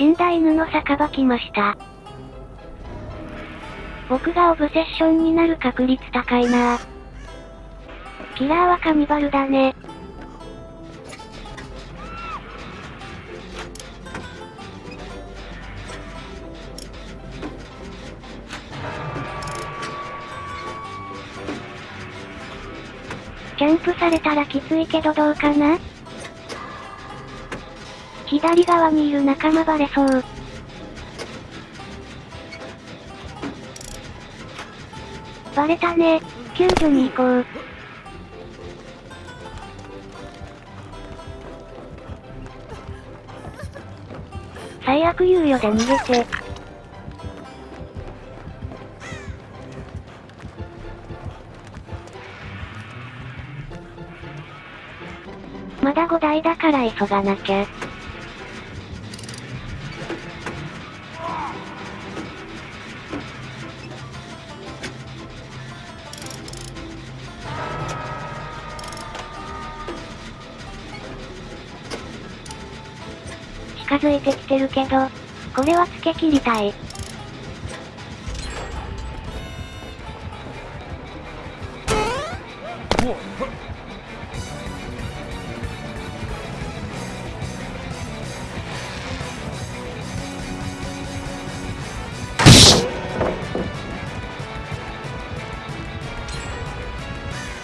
死んだ犬の酒場来ました。僕がオブセッションになる確率高いなキラーはカニバルだね。キャンプされたらきついけどどうかな？左側にいる仲間バレそう。バレたね。救助に行こう。最悪猶予で逃げて。まだ5台だから急がなきゃ。近づいてきてるけど、これはつけ切りたい。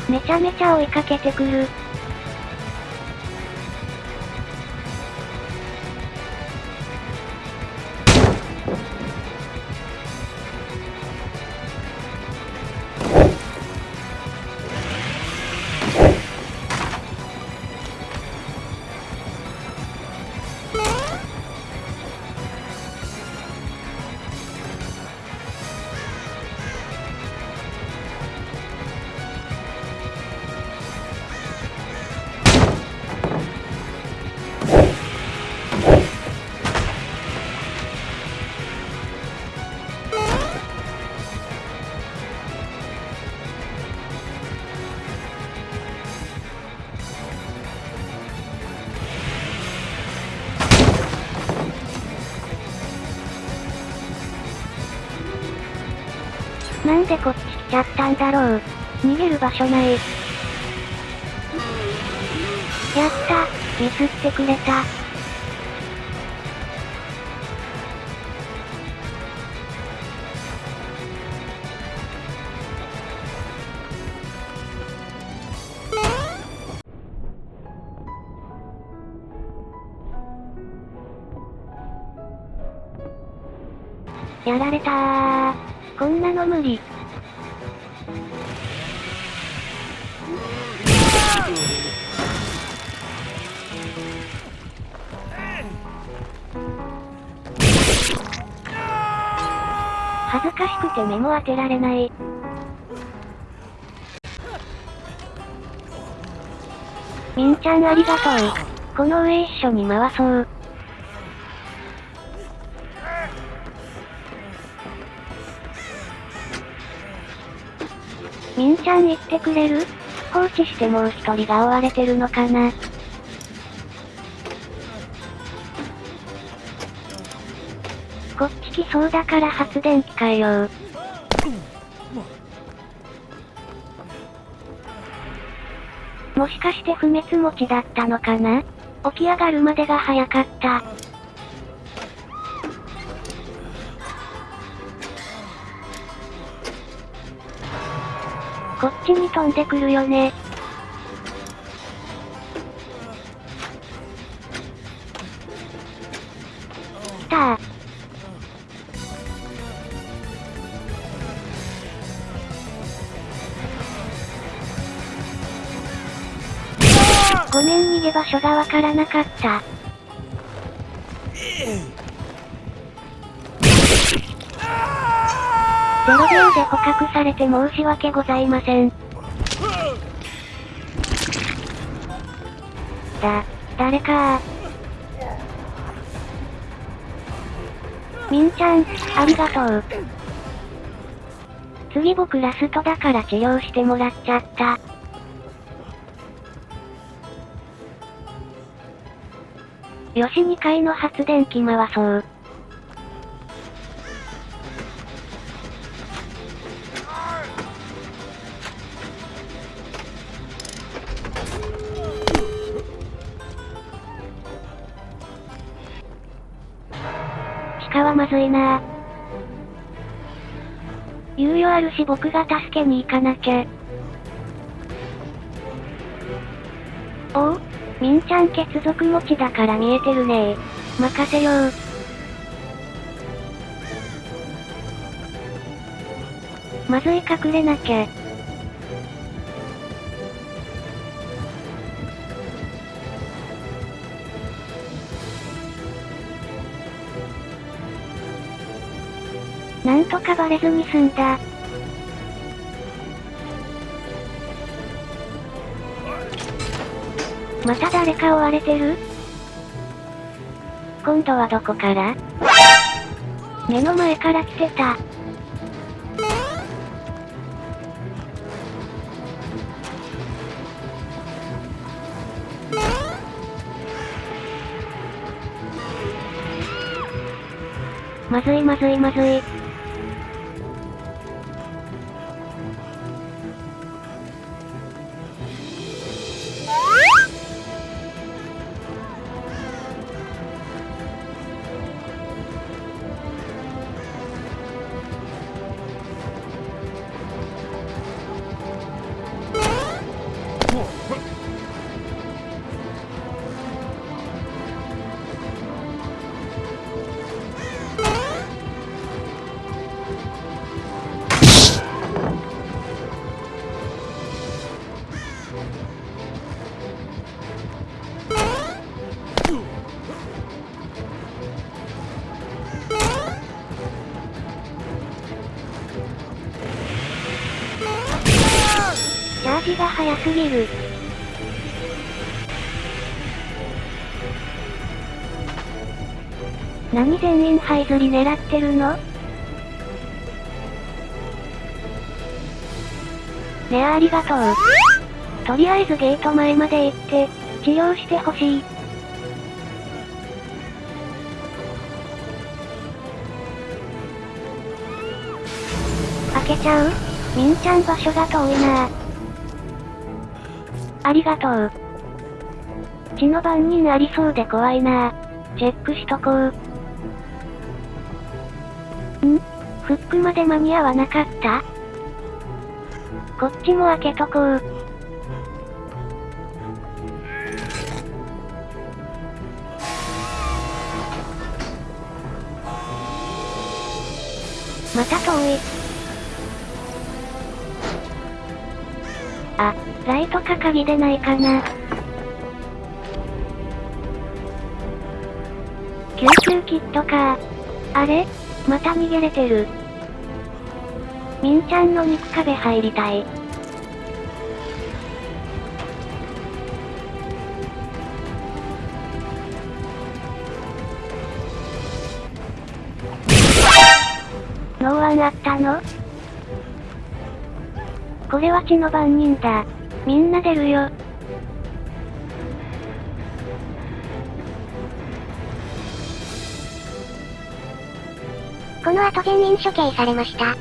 めちゃめちゃ追いかけてくる。なんでこっち来ちゃったんだろう。逃げる場所ない。やった、ミスってくれた。やられたー。こんなの無理。恥ずかしくて目も当てられない。みんちゃんありがとう。この上一緒に回そう。みんちゃん言ってくれる放置してもう一人が追われてるのかなこっち来そうだから発電機変えよう。もしかして不滅持ちだったのかな起き上がるまでが早かった。こっちに飛んでくるよね。来たー。ごめん逃げ場所がわからなかった。0秒で捕獲されて申し訳ございません。だ、誰かみんちゃん、ありがとう。次僕ラストだから治療してもらっちゃった。よし2階の発電機回そう。鹿はまずいな猶予あるし僕が助けに行かなきゃ。おうみんちゃん血族持ちだから見えてるね任せよう。まずい隠れなきゃ。なんとかバレずに済んだ。また誰か追われてる？今度はどこから？目の前から来てた。まずいまずいまずい。チャージが早すぎる。何全員這いずり狙ってるの？ねあありがとう。とりあえずゲート前まで行って、治療してほしい。開けちゃうみんちゃん場所が遠いなありがとう。血の番人ありそうで怖いなチェックしとこう。ん？フックまで間に合わなかった？こっちも開けとこう。また遠い。あ、ライトか鍵でないかな。救急キットかあれ？また逃げれてる。みんちゃんの肉壁入りたい。あったの？これは血の番人だ。みんな出るよ。この後全員処刑されました。